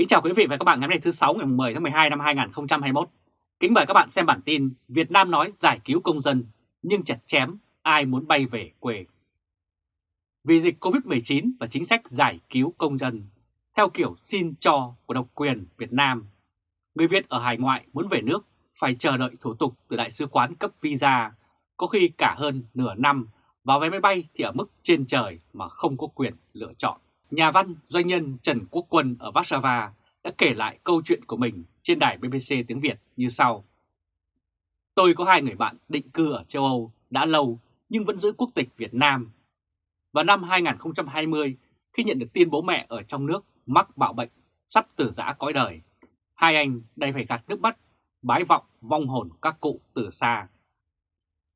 Kính chào quý vị và các bạn ngày hôm nay thứ 6 ngày 10 tháng 12 năm 2021. Kính mời các bạn xem bản tin Việt Nam nói giải cứu công dân nhưng chặt chém ai muốn bay về quê. Vì dịch Covid-19 và chính sách giải cứu công dân theo kiểu xin cho của độc quyền Việt Nam, người Việt ở hải ngoại muốn về nước phải chờ đợi thủ tục từ đại sứ quán cấp visa, có khi cả hơn nửa năm vào vé máy bay thì ở mức trên trời mà không có quyền lựa chọn. Nhà văn, doanh nhân Trần Quốc Quân ở Warsaw đã kể lại câu chuyện của mình trên đài BBC tiếng Việt như sau. Tôi có hai người bạn định cư ở châu Âu đã lâu nhưng vẫn giữ quốc tịch Việt Nam. Vào năm 2020, khi nhận được tin bố mẹ ở trong nước mắc bạo bệnh, sắp tử giã cõi đời, hai anh đây phải gạt nước mắt, bái vọng vong hồn các cụ từ xa.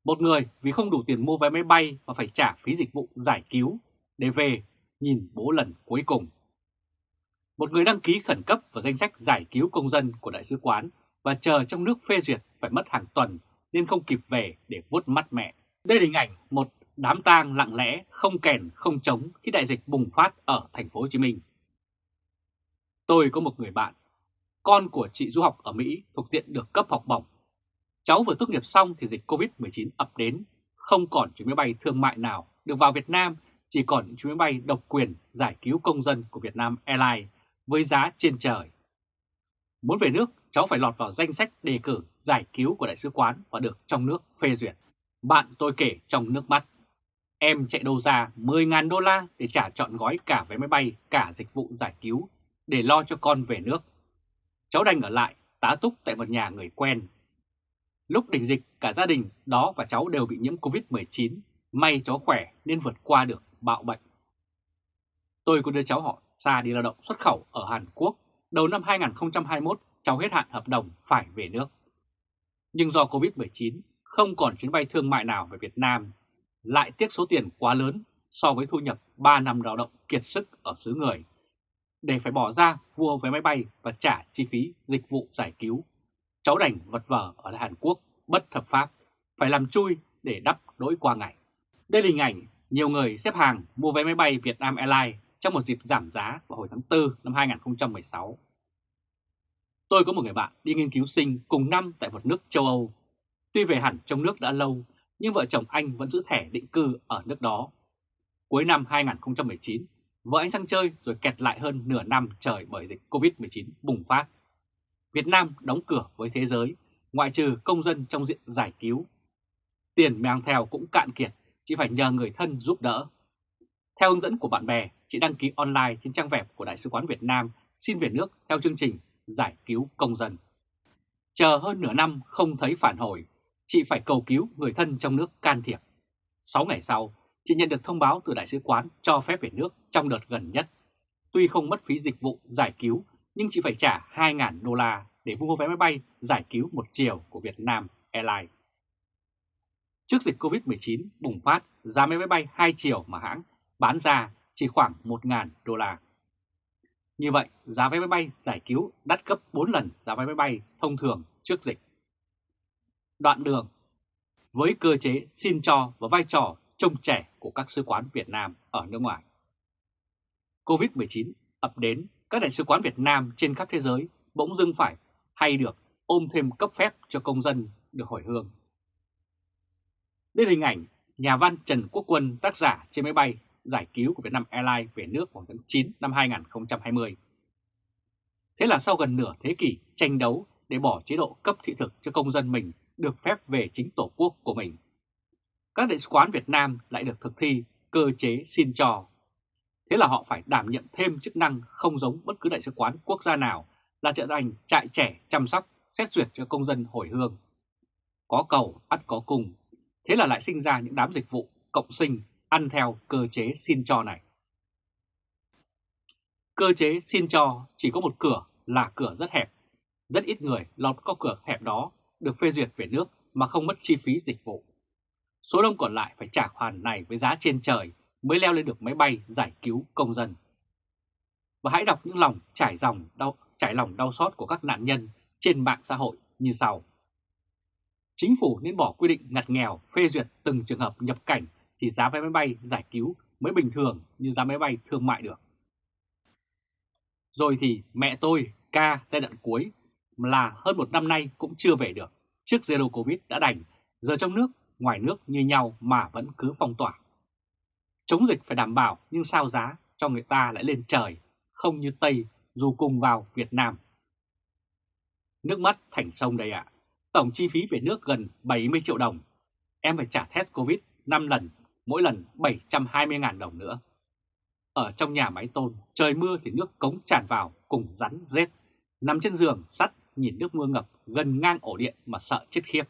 Một người vì không đủ tiền mua vé máy bay và phải trả phí dịch vụ giải cứu để về nhìn bố lần cuối cùng. Một người đăng ký khẩn cấp vào danh sách giải cứu công dân của Đại sứ quán và chờ trong nước phê duyệt phải mất hàng tuần nên không kịp về để vuốt mắt mẹ. Đây là hình ảnh một đám tang lặng lẽ, không kèn, không trống khi đại dịch bùng phát ở thành phố Hồ Chí Minh. Tôi có một người bạn, con của chị du học ở Mỹ thuộc diện được cấp học bổng. Cháu vừa tốt nghiệp xong thì dịch Covid-19 ập đến, không còn chuyến máy bay thương mại nào được vào Việt Nam chỉ còn những chuyến máy bay độc quyền giải cứu công dân của Việt Nam Airlines với giá trên trời. Muốn về nước, cháu phải lọt vào danh sách đề cử giải cứu của đại sứ quán và được trong nước phê duyệt. Bạn tôi kể trong nước mắt. Em chạy đâu ra 10.000 đô la để trả trọn gói cả vé máy bay, cả dịch vụ giải cứu để lo cho con về nước. Cháu đành ở lại tá túc tại một nhà người quen. Lúc đỉnh dịch, cả gia đình đó và cháu đều bị nhiễm Covid-19. May cháu khỏe nên vượt qua được bạo bệnh. Tôi có đưa cháu họ xa đi lao động xuất khẩu ở Hàn Quốc. Đầu năm 2021, cháu hết hạn hợp đồng phải về nước. Nhưng do Covid-19, không còn chuyến bay thương mại nào về Việt Nam, lại tiếc số tiền quá lớn so với thu nhập 3 năm lao động kiệt sức ở xứ người, để phải bỏ ra vua vé máy bay và trả chi phí dịch vụ giải cứu. Cháu đành vật vờ ở Hàn Quốc bất hợp pháp, phải làm chui để đắp đỗi qua ngày. Đây là hình ảnh nhiều người xếp hàng mua vé máy bay Việt Nam Airlines trong một dịp giảm giá vào hồi tháng 4 năm 2016. Tôi có một người bạn đi nghiên cứu sinh cùng năm tại một nước châu Âu. Tuy về hẳn trong nước đã lâu, nhưng vợ chồng anh vẫn giữ thẻ định cư ở nước đó. Cuối năm 2019, vợ anh sang chơi rồi kẹt lại hơn nửa năm trời bởi dịch Covid-19 bùng phát. Việt Nam đóng cửa với thế giới, ngoại trừ công dân trong diện giải cứu. Tiền mang theo cũng cạn kiệt chị phải nhờ người thân giúp đỡ. Theo hướng dẫn của bạn bè, chị đăng ký online trên trang web của Đại sứ quán Việt Nam xin về nước theo chương trình giải cứu công dân. Chờ hơn nửa năm không thấy phản hồi, chị phải cầu cứu người thân trong nước can thiệp. 6 ngày sau, chị nhận được thông báo từ Đại sứ quán cho phép về nước trong đợt gần nhất. Tuy không mất phí dịch vụ giải cứu, nhưng chị phải trả 2.000 đô la để mua vé máy bay giải cứu một chiều của Việt Nam Airlines. Trước dịch Covid-19 bùng phát, giá máy bay hai chiều mà hãng bán ra chỉ khoảng 1.000 đô la. Như vậy, giá vé máy bay giải cứu đắt gấp 4 lần giá vé máy bay thông thường trước dịch. Đoạn đường Với cơ chế xin cho và vai trò trông trẻ của các sứ quán Việt Nam ở nước ngoài. Covid-19 ập đến, các đại sứ quán Việt Nam trên khắp thế giới bỗng dưng phải hay được ôm thêm cấp phép cho công dân được hồi hương. Đây là hình ảnh nhà văn Trần Quốc Quân tác giả trên máy bay giải cứu của Vietnam Airlines về nước vào tháng 9 năm 2020. Thế là sau gần nửa thế kỷ tranh đấu để bỏ chế độ cấp thị thực cho công dân mình được phép về chính tổ quốc của mình. Các đại sứ quán Việt Nam lại được thực thi cơ chế xin cho. Thế là họ phải đảm nhận thêm chức năng không giống bất cứ đại sứ quán quốc gia nào là trở thành trại trẻ chăm sóc, xét duyệt cho công dân hồi hương. Có cầu, ắt có cùng, Thế là lại sinh ra những đám dịch vụ cộng sinh ăn theo cơ chế xin cho này. Cơ chế xin cho chỉ có một cửa là cửa rất hẹp. Rất ít người lọt qua cửa hẹp đó được phê duyệt về nước mà không mất chi phí dịch vụ. Số đông còn lại phải trả khoản này với giá trên trời mới leo lên được máy bay giải cứu công dân. Và hãy đọc những lòng trải dòng đau, trải lòng đau xót của các nạn nhân trên mạng xã hội như sau. Chính phủ nên bỏ quy định ngặt nghèo phê duyệt từng trường hợp nhập cảnh thì giá vé máy bay giải cứu mới bình thường như giá máy bay thương mại được. Rồi thì mẹ tôi, ca giai đoạn cuối là hơn một năm nay cũng chưa về được. Trước Zero Covid đã đành, giờ trong nước, ngoài nước như nhau mà vẫn cứ phong tỏa. Chống dịch phải đảm bảo nhưng sao giá cho người ta lại lên trời, không như Tây dù cùng vào Việt Nam. Nước mắt thành sông đây ạ. Tổng chi phí về nước gần 70 triệu đồng. Em phải trả test Covid 5 lần, mỗi lần 720.000 đồng nữa. Ở trong nhà máy tôn, trời mưa thì nước cống tràn vào cùng rắn rết. Nằm trên giường, sắt, nhìn nước mưa ngập gần ngang ổ điện mà sợ chết khiếp.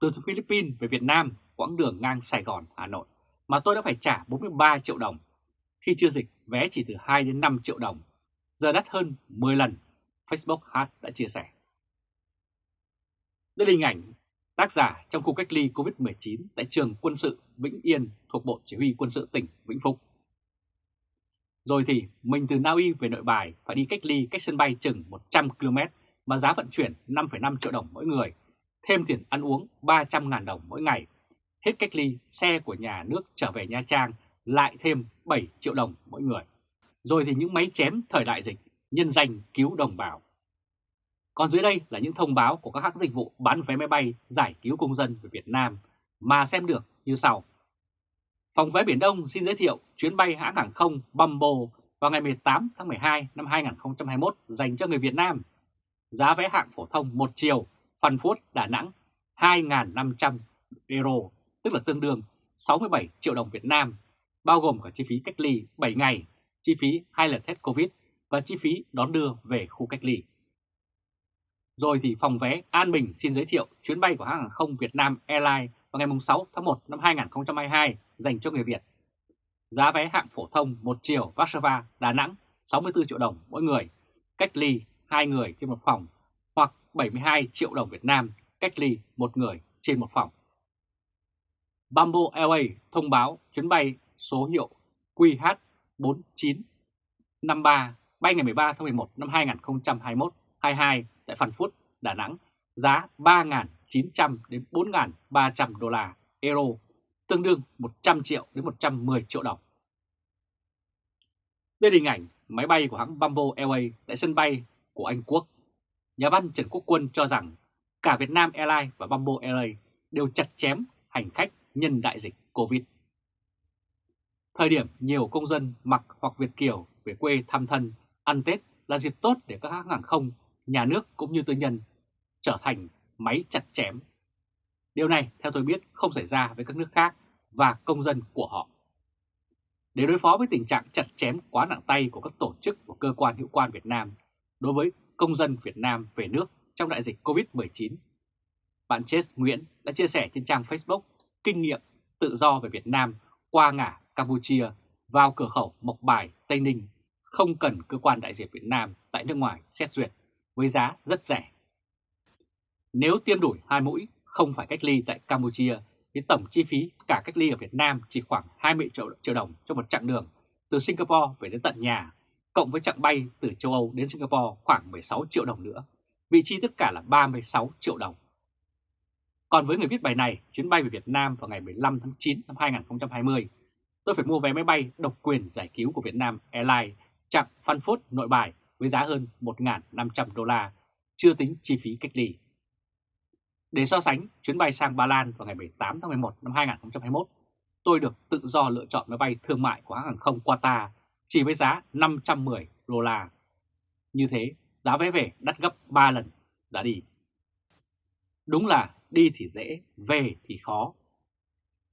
Từ Philippines về Việt Nam, quãng đường ngang Sài Gòn, Hà Nội, mà tôi đã phải trả 43 triệu đồng. Khi chưa dịch, vé chỉ từ 2 đến 5 triệu đồng. Giờ đắt hơn 10 lần, Facebook Hart đã chia sẻ. Đây là hình ảnh tác giả trong khu cách ly COVID-19 tại trường quân sự Vĩnh Yên thuộc Bộ Chỉ huy quân sự tỉnh Vĩnh Phúc. Rồi thì mình từ Na Uy về nội bài phải đi cách ly cách sân bay chừng 100 km mà giá vận chuyển 5,5 triệu đồng mỗi người, thêm tiền ăn uống 300.000 đồng mỗi ngày. Hết cách ly, xe của nhà nước trở về Nha Trang lại thêm 7 triệu đồng mỗi người. Rồi thì những máy chém thời đại dịch, nhân danh cứu đồng bào. Còn dưới đây là những thông báo của các hãng dịch vụ bán vé máy bay giải cứu công dân về Việt Nam mà xem được như sau. Phòng vé Biển Đông xin giới thiệu chuyến bay hãng hàng không Bumbo vào ngày 18 tháng 12 năm 2021 dành cho người Việt Nam. Giá vé hạng phổ thông một chiều, Phan Phút Đà Nẵng 2.500 euro, tức là tương đương 67 triệu đồng Việt Nam, bao gồm cả chi phí cách ly 7 ngày, chi phí hai lần test Covid và chi phí đón đưa về khu cách ly. Rồi thì phòng vé An Bình xin giới thiệu chuyến bay của hãng hàng không Việt Nam Airlines vào ngày 6 tháng 1 năm 2022 dành cho người Việt. Giá vé hạng phổ thông 1 chiều Warsaw, Đà Nẵng 64 triệu đồng mỗi người, cách ly 2 người trên một phòng hoặc 72 triệu đồng Việt Nam cách ly 1 người trên một phòng. Bamboo Airways thông báo chuyến bay số hiệu QH4953 bay ngày 13 tháng 11 năm 2021 22 tại Phan Phút, Đà Nẵng, giá 3.900 đến 4.300 đô la euro, tương đương 100 triệu đến 110 triệu đồng. Đây là hình ảnh máy bay của hãng Bamboo Airways tại sân bay của Anh Quốc. Nhà văn Trần Quốc Quân cho rằng cả Việt Nam Airlines và Bamboo Airways đều chặt chém hành khách nhân đại dịch Covid. Thời điểm nhiều công dân mặc hoặc Việt Kiều về quê thăm thân, ăn Tết là dịp tốt để các hãng hàng không, nhà nước cũng như tư nhân trở thành máy chặt chém. Điều này theo tôi biết không xảy ra với các nước khác và công dân của họ. Để đối phó với tình trạng chặt chém quá nặng tay của các tổ chức và cơ quan hữu quan Việt Nam đối với công dân Việt Nam về nước trong đại dịch COVID-19, bạn Chess Nguyễn đã chia sẻ trên trang Facebook kinh nghiệm tự do về Việt Nam qua ngã Campuchia vào cửa khẩu Mộc Bài, Tây Ninh không cần cơ quan đại diện Việt Nam tại nước ngoài xét duyệt với giá rất rẻ. Nếu tiêm đủ hai mũi, không phải cách ly tại Campuchia, thì tổng chi phí cả cách ly ở Việt Nam chỉ khoảng 20 triệu, triệu đồng cho một chặng đường từ Singapore về đến tận nhà, cộng với chặng bay từ châu Âu đến Singapore khoảng 16 triệu đồng nữa. Vị trí tất cả là 36 triệu đồng. Còn với người viết bài này, chuyến bay về Việt Nam vào ngày 15 tháng 9 năm 2020, tôi phải mua vé máy bay độc quyền giải cứu của Việt Nam Airlines chặng Phan Phốt nội bài với giá hơn 1.500 đô la, chưa tính chi phí cách ly. Để so sánh chuyến bay sang Ba Lan vào ngày 18 tháng 11 năm 2021, tôi được tự do lựa chọn máy bay thương mại của hãng hàng không Qatar chỉ với giá 510 đô la. Như thế, giá vé về đắt gấp 3 lần đã đi. Đúng là đi thì dễ, về thì khó.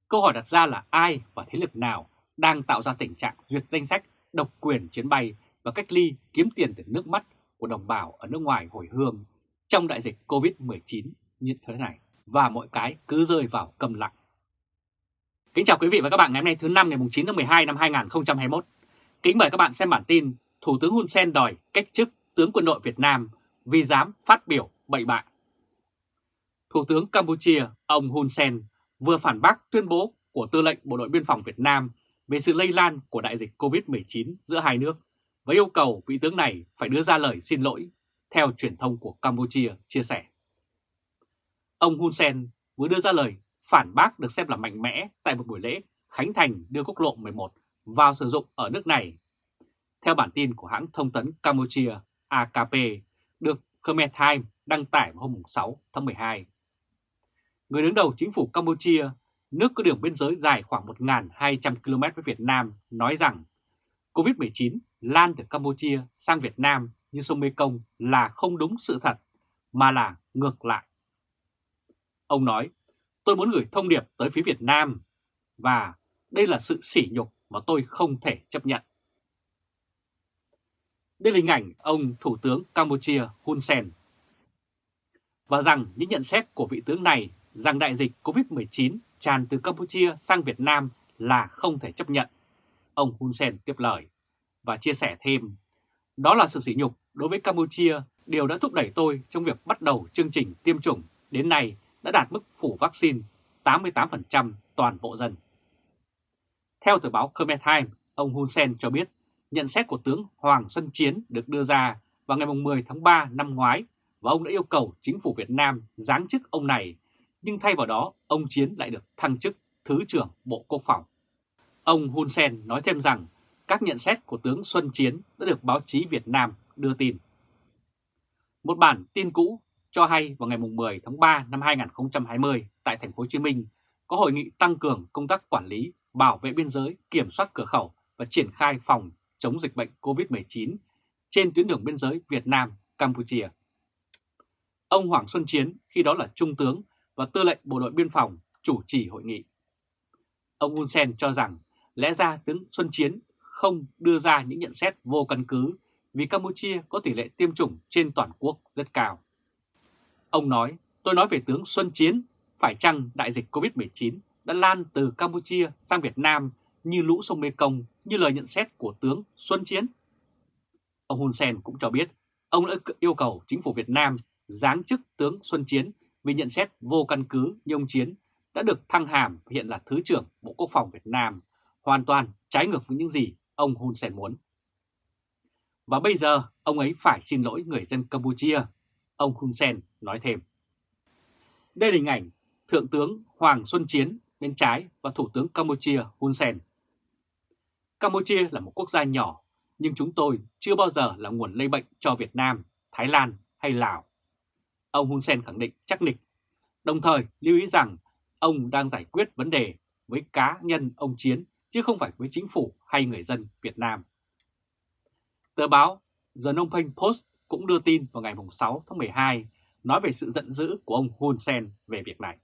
Câu hỏi đặt ra là ai và thế lực nào đang tạo ra tình trạng duyệt danh sách độc quyền chuyến bay và cách ly kiếm tiền từ nước mắt của đồng bào ở nước ngoài hồi hương trong đại dịch Covid-19 như thế này và mọi cái cứ rơi vào cầm lặng. Kính chào quý vị và các bạn ngày hôm nay thứ năm ngày 9 tháng 12 năm 2021. Kính mời các bạn xem bản tin Thủ tướng Hun Sen đòi cách chức tướng quân đội Việt Nam vì dám phát biểu bậy bạ. Thủ tướng Campuchia ông Hun Sen vừa phản bác tuyên bố của Tư lệnh Bộ đội Biên phòng Việt Nam về sự lây lan của đại dịch COVID-19 giữa hai nước và yêu cầu vị tướng này phải đưa ra lời xin lỗi theo truyền thông của Campuchia chia sẻ. Ông Hun Sen vừa đưa ra lời phản bác được xem là mạnh mẽ tại một buổi lễ khánh thành đưa quốc lộ 11 vào sử dụng ở nước này. Theo bản tin của hãng thông tấn Campuchia AKP được Khmer Times đăng tải vào hôm 6 tháng 12. Người đứng đầu chính phủ Campuchia, nước có đường biên giới dài khoảng 1.200 km với Việt Nam, nói rằng COVID-19 lan từ Campuchia sang Việt Nam như sông Mekong là không đúng sự thật, mà là ngược lại. Ông nói, tôi muốn gửi thông điệp tới phía Việt Nam và đây là sự sỉ nhục mà tôi không thể chấp nhận. Đây là hình ảnh ông Thủ tướng Campuchia Hun Sen. Và rằng những nhận xét của vị tướng này rằng đại dịch COVID-19 tràn từ Campuchia sang Việt Nam là không thể chấp nhận. Ông Hun Sen tiếp lời và chia sẻ thêm, đó là sự sỉ nhục đối với Campuchia, điều đã thúc đẩy tôi trong việc bắt đầu chương trình tiêm chủng đến nay đã đạt mức phủ vaccine 88% toàn bộ dân. Theo tờ báo Khmer Times, ông Hun Sen cho biết nhận xét của tướng Hoàng Xuân Chiến được đưa ra vào ngày 10 tháng 3 năm ngoái và ông đã yêu cầu chính phủ Việt Nam giáng chức ông này, nhưng thay vào đó ông Chiến lại được thăng chức Thứ trưởng Bộ Quốc phòng. Ông Hun Sen nói thêm rằng các nhận xét của tướng Xuân Chiến đã được báo chí Việt Nam đưa tin. Một bản tin cũ cho hay vào ngày 10 tháng 3 năm 2020 tại thành phố Hồ Chí Minh có hội nghị tăng cường công tác quản lý, bảo vệ biên giới, kiểm soát cửa khẩu và triển khai phòng chống dịch bệnh COVID-19 trên tuyến đường biên giới Việt Nam-Campuchia. Ông Hoàng Xuân Chiến khi đó là Trung tướng và Tư lệnh Bộ đội Biên phòng chủ trì hội nghị. Ông Hun Sen cho rằng lẽ ra tướng Xuân Chiến không đưa ra những nhận xét vô căn cứ vì Campuchia có tỷ lệ tiêm chủng trên toàn quốc rất cao. Ông nói, tôi nói về tướng Xuân Chiến, phải chăng đại dịch COVID-19 đã lan từ Campuchia sang Việt Nam như lũ sông Mekong như lời nhận xét của tướng Xuân Chiến? Ông Hun Sen cũng cho biết, ông đã yêu cầu chính phủ Việt Nam giáng chức tướng Xuân Chiến vì nhận xét vô căn cứ như ông Chiến đã được thăng hàm hiện là Thứ trưởng Bộ Quốc phòng Việt Nam, hoàn toàn trái ngược với những gì ông Hun Sen muốn. Và bây giờ ông ấy phải xin lỗi người dân Campuchia, ông Hun Sen nói thêm. Đây là hình ảnh Thượng tướng Hoàng Xuân Chiến bên trái và Thủ tướng Campuchia Hun Sen. Campuchia là một quốc gia nhỏ, nhưng chúng tôi chưa bao giờ là nguồn lây bệnh cho Việt Nam, Thái Lan hay Lào. Ông Hun Sen khẳng định chắc nịch, đồng thời lưu ý rằng ông đang giải quyết vấn đề với cá nhân ông Chiến chứ không phải với chính phủ hay người dân Việt Nam. Tờ báo The Phnom Penh Post cũng đưa tin vào ngày 6 tháng 12 nói về sự giận dữ của ông Hun Sen về việc này.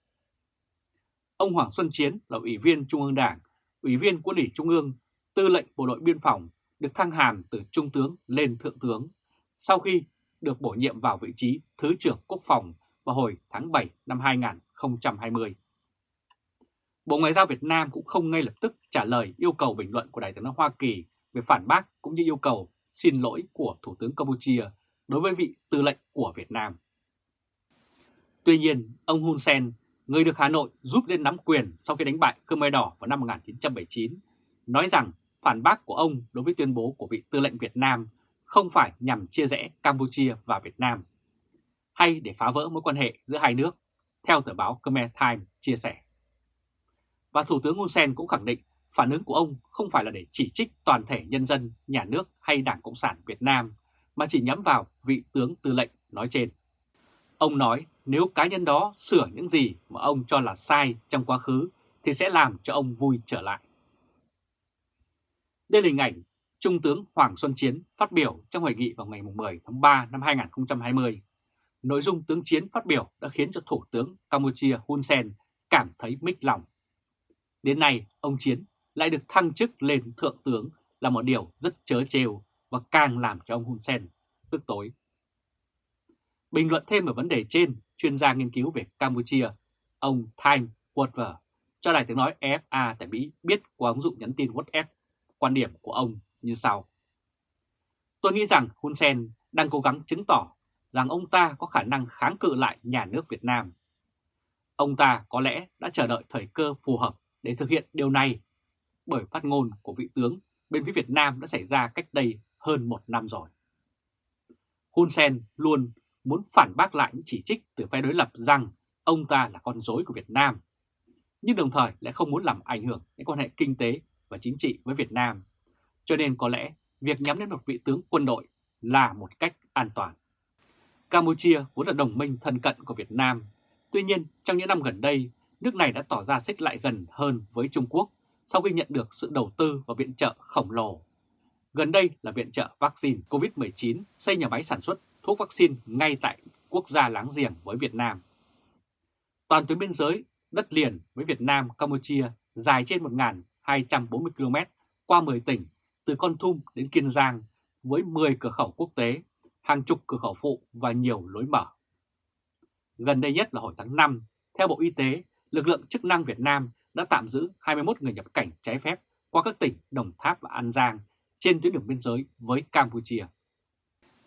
Ông Hoàng Xuân Chiến là Ủy viên Trung ương Đảng, Ủy viên Quân ủy Trung ương, Tư lệnh Bộ đội Biên phòng được thăng hàm từ Trung tướng lên Thượng tướng sau khi được bổ nhiệm vào vị trí Thứ trưởng Quốc phòng vào hồi tháng 7 năm 2020. Bộ Ngoại giao Việt Nam cũng không ngay lập tức trả lời yêu cầu bình luận của Đại tướng Hoa Kỳ về phản bác cũng như yêu cầu xin lỗi của Thủ tướng Campuchia đối với vị tư lệnh của Việt Nam. Tuy nhiên, ông Hun Sen, người được Hà Nội giúp lên nắm quyền sau khi đánh bại Khmer Đỏ vào năm 1979, nói rằng phản bác của ông đối với tuyên bố của vị tư lệnh Việt Nam không phải nhằm chia rẽ Campuchia và Việt Nam, hay để phá vỡ mối quan hệ giữa hai nước, theo tờ báo Khmer Times chia sẻ. Và Thủ tướng Hun Sen cũng khẳng định phản ứng của ông không phải là để chỉ trích toàn thể nhân dân, nhà nước hay Đảng Cộng sản Việt Nam, mà chỉ nhắm vào vị tướng tư lệnh nói trên. Ông nói nếu cá nhân đó sửa những gì mà ông cho là sai trong quá khứ thì sẽ làm cho ông vui trở lại. Đây là hình ảnh Trung tướng Hoàng Xuân Chiến phát biểu trong hội nghị vào ngày 10 tháng 3 năm 2020. Nội dung tướng Chiến phát biểu đã khiến cho Thủ tướng Campuchia Hun Sen cảm thấy mích lòng. Đến nay, ông Chiến lại được thăng chức lên Thượng tướng là một điều rất chớ trêu và càng làm cho ông Hun Sen tức tối. Bình luận thêm về vấn đề trên, chuyên gia nghiên cứu về Campuchia, ông Time Watver cho đài tiếng nói EFA tại Mỹ biết qua ứng dụng nhắn tin WhatsApp quan điểm của ông như sau. Tôi nghĩ rằng Hun Sen đang cố gắng chứng tỏ rằng ông ta có khả năng kháng cự lại nhà nước Việt Nam. Ông ta có lẽ đã chờ đợi thời cơ phù hợp để thực hiện điều này bởi phát ngôn của vị tướng bên phía Việt Nam đã xảy ra cách đây hơn một năm rồi. Hun Sen luôn muốn phản bác lại những chỉ trích từ phe đối lập rằng ông ta là con rối của Việt Nam, nhưng đồng thời lại không muốn làm ảnh hưởng đến quan hệ kinh tế và chính trị với Việt Nam. Cho nên có lẽ việc nhắm đến một vị tướng quân đội là một cách an toàn. Campuchia vốn là đồng minh thân cận của Việt Nam. Tuy nhiên, trong những năm gần đây, nước này đã tỏ ra xích lại gần hơn với Trung Quốc sau khi nhận được sự đầu tư và viện trợ khổng lồ. Gần đây là viện trợ vaccine COVID-19 xây nhà máy sản xuất thuốc vaccine ngay tại quốc gia láng giềng với Việt Nam. Toàn tuyến biên giới, đất liền với Việt Nam, Campuchia dài trên 1.240 km qua 10 tỉnh từ Con Thum đến Kiên Giang với 10 cửa khẩu quốc tế, hàng chục cửa khẩu phụ và nhiều lối mở. Gần đây nhất là hồi tháng 5, theo Bộ Y tế, lực lượng chức năng Việt Nam đã tạm giữ 21 người nhập cảnh trái phép qua các tỉnh Đồng Tháp và An Giang trên tuyến đường biên giới với Campuchia.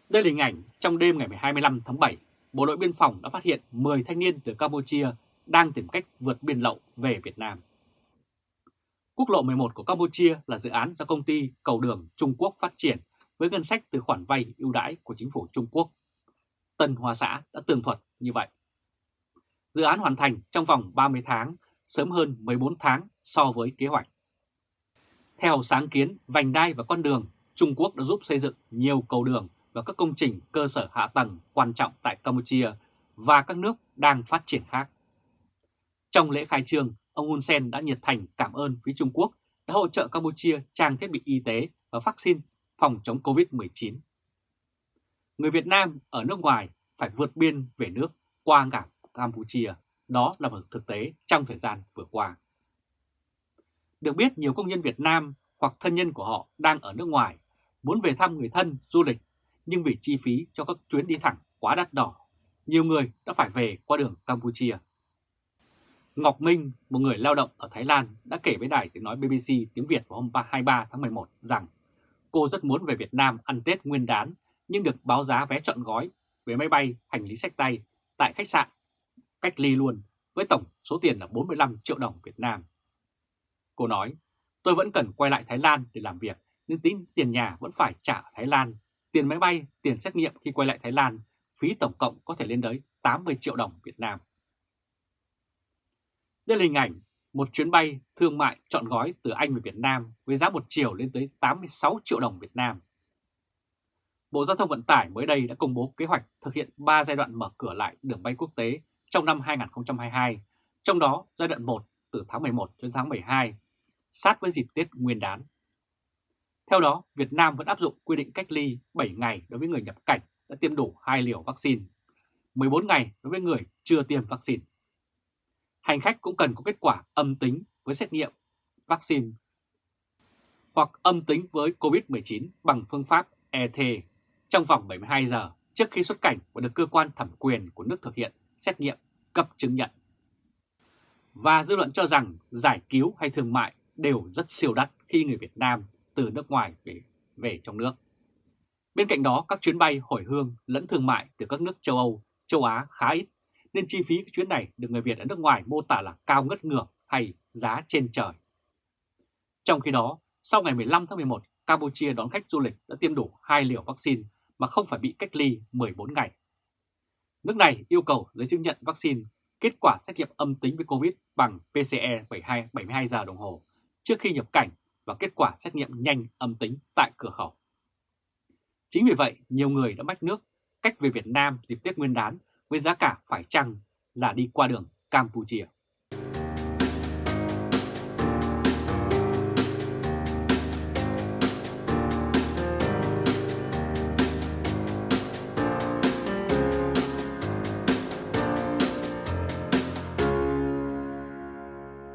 Đây là hình ảnh trong đêm ngày 25 tháng 7, Bộ đội Biên phòng đã phát hiện 10 thanh niên từ Campuchia đang tìm cách vượt biên lậu về Việt Nam. Quốc lộ 11 của Campuchia là dự án do công ty Cầu đường Trung Quốc phát triển với ngân sách từ khoản vay ưu đãi của chính phủ Trung Quốc. Tân Hoa Xã đã tường thuật như vậy. Dự án hoàn thành trong vòng 30 tháng, sớm hơn 14 tháng so với kế hoạch. Theo sáng kiến vành đai và con đường, Trung Quốc đã giúp xây dựng nhiều cầu đường và các công trình cơ sở hạ tầng quan trọng tại Campuchia và các nước đang phát triển khác. Trong lễ khai trương, ông Hun Sen đã nhiệt thành cảm ơn phía Trung Quốc đã hỗ trợ Campuchia trang thiết bị y tế và vaccine phòng chống COVID-19. Người Việt Nam ở nước ngoài phải vượt biên về nước qua cảng Campuchia. Đó là một thực tế trong thời gian vừa qua. Được biết nhiều công nhân Việt Nam hoặc thân nhân của họ đang ở nước ngoài muốn về thăm người thân du lịch nhưng vì chi phí cho các chuyến đi thẳng quá đắt đỏ, nhiều người đã phải về qua đường Campuchia. Ngọc Minh, một người lao động ở Thái Lan, đã kể với đài tiếng nói BBC tiếng Việt vào hôm 23 tháng 11 rằng cô rất muốn về Việt Nam ăn Tết nguyên đán nhưng được báo giá vé trọn gói về máy bay, hành lý sách tay tại khách sạn cách ly luôn với tổng số tiền là 45 triệu đồng Việt Nam. Cô nói, tôi vẫn cần quay lại Thái Lan để làm việc nhưng tính tiền nhà vẫn phải trả ở Thái Lan, tiền máy bay, tiền xét nghiệm khi quay lại Thái Lan, phí tổng cộng có thể lên tới 80 triệu đồng Việt Nam. Đây là hình ảnh một chuyến bay thương mại chọn gói từ Anh về Việt Nam với giá một chiều lên tới 86 triệu đồng Việt Nam. Bộ Giao thông Vận tải mới đây đã công bố kế hoạch thực hiện 3 giai đoạn mở cửa lại đường bay quốc tế trong năm 2022, trong đó giai đoạn 1 từ tháng 11 đến tháng 12, sát với dịp Tết Nguyên đán. Theo đó, Việt Nam vẫn áp dụng quy định cách ly 7 ngày đối với người nhập cảnh đã tiêm đủ 2 liều vaccine, 14 ngày đối với người chưa tiêm vaccine. Hành khách cũng cần có kết quả âm tính với xét nghiệm vaccine hoặc âm tính với COVID-19 bằng phương pháp ET trong vòng 72 giờ trước khi xuất cảnh và được cơ quan thẩm quyền của nước thực hiện xét nghiệm cấp chứng nhận. Và dư luận cho rằng giải cứu hay thương mại đều rất siêu đắt khi người Việt Nam từ nước ngoài về, về trong nước. Bên cạnh đó, các chuyến bay hồi hương lẫn thương mại từ các nước châu Âu, châu Á khá ít, nên chi phí chuyến này được người Việt ở nước ngoài mô tả là cao ngất ngược hay giá trên trời. Trong khi đó, sau ngày 15 tháng 11, Campuchia đón khách du lịch đã tiêm đủ 2 liều vaccine mà không phải bị cách ly 14 ngày. Nước này yêu cầu giấy chứng nhận vaccine kết quả xét nghiệm âm tính với COVID bằng PCE 72, 72 giờ đồng hồ trước khi nhập cảnh và kết quả xét nghiệm nhanh âm tính tại cửa khẩu. Chính vì vậy, nhiều người đã mách nước cách về Việt Nam dịp Tết Nguyên đán với giá cả phải chăng là đi qua đường Campuchia.